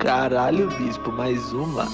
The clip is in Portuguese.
Caralho, bispo, mais uma.